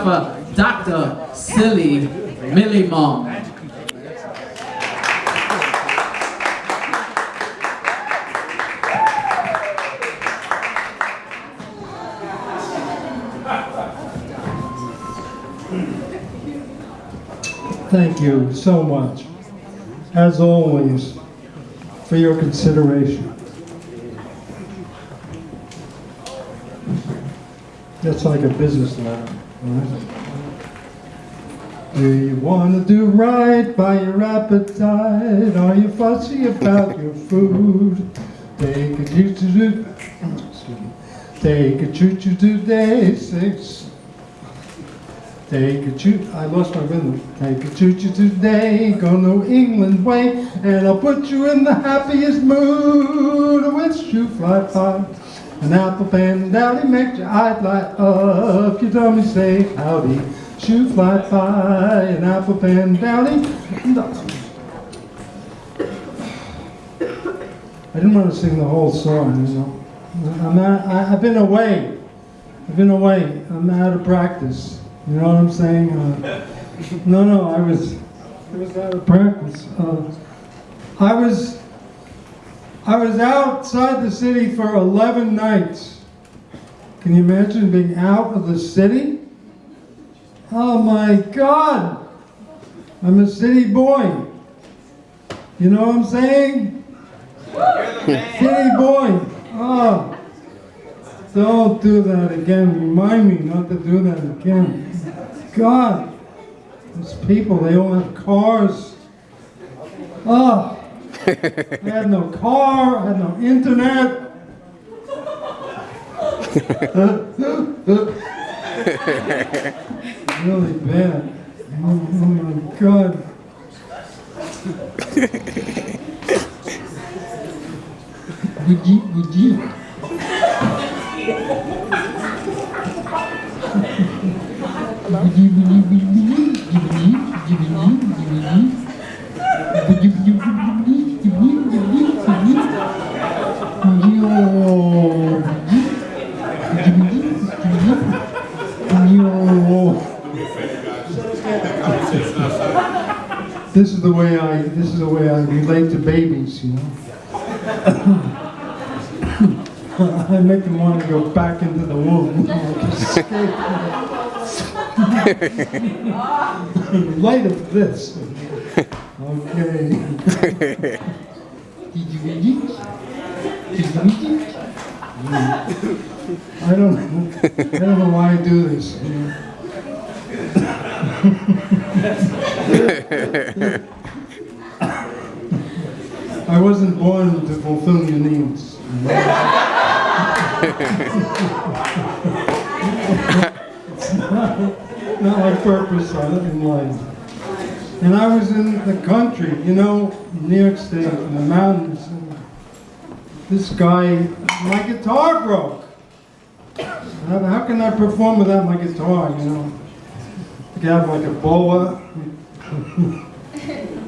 Dr. Silly Millie Mom. Thank you so much, as always, for your consideration. That's like a business letter? Do you want to do right by your appetite? Are you fussy about your food? Take a choo choo. Take a choo choo choo day six. Take a choo, I lost my rhythm. Take a choo choo today, go New England way, and I'll put you in the happiest mood with shoe fly pie. An apple pen dowdy makes your eyes light up. Your me say howdy, shoe fly pie, an apple pen dowdy. I didn't want to sing the whole song, you know. I'm not, I, I've been away. I've been away. I'm out of practice. You know what I'm saying? Uh, no, no, I was, I was out of practice. Uh, I was, I was outside the city for 11 nights. Can you imagine being out of the city? Oh my God! I'm a city boy. You know what I'm saying? City boy. Oh. Don't do that again. Remind me not to do that again. God, those people, they all have cars. Oh, I had no car, I had no internet. really bad. Oh, oh my God. Would you? This is the way I this is the way I relate to babies, you know. I make them want to go back into the womb. Light of this. Okay. I don't. I don't know why I do this. You know? I wasn't born to fulfill your needs. It's not, not my purpose in life. And I was in the country, you know, New York State, in the mountains. This guy, my guitar broke. How can I perform without my guitar, you know? I like a boa.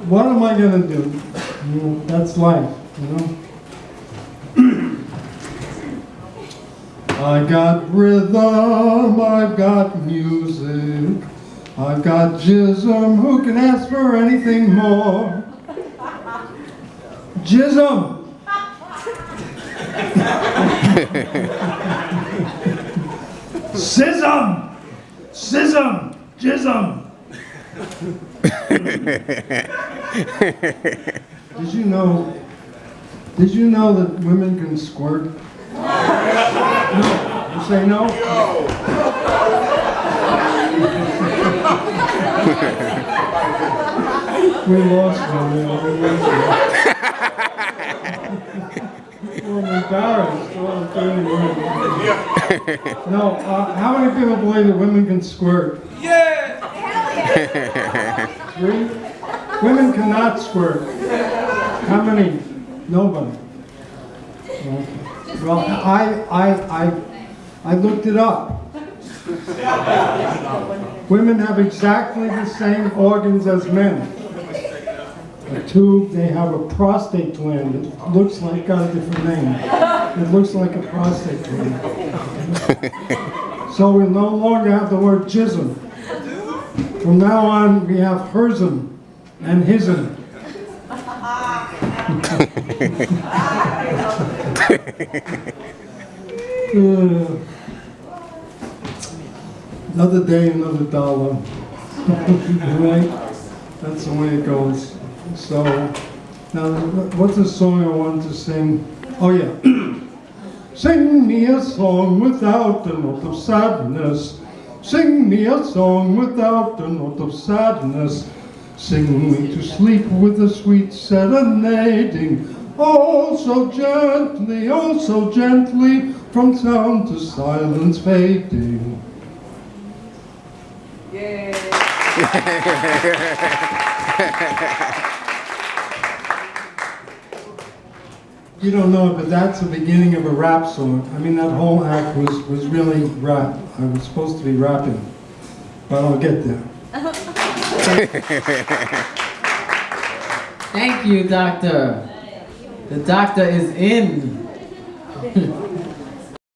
what am I going to do? You know, that's life, you know? I got rhythm, I've got music, I've got jism, who can ask for anything more? Jism! Sism! Sism! Jism! did you know, did you know that women can squirt? No. You say no? we lost one. We lost one. I'm embarrassed. no, uh, how many people believe that women can squirt? Yeah! Three? Women cannot squirt. How many? Nobody. Well, I, I, I, I looked it up. Women have exactly the same organs as men. A tube, they have a prostate gland. It looks like, got a different name. It looks like a prostate gland. So we no longer have the word jism. From now on, we have hersen and hisn. Uh, Another day, another dollar. Right? That's the way it goes. So, now, what's the song I wanted to sing? Oh, yeah. Sing me a song without a note of sadness. Sing me a song without a note of sadness. Sing me to sleep with a sweet serenading. Oh, so gently, oh, so gently, from sound to silence fading. You don't know, it, but that's the beginning of a rap song. I mean, that whole act was, was really rap. I was supposed to be rapping, but I'll get there. Thank you, doctor. The doctor is in.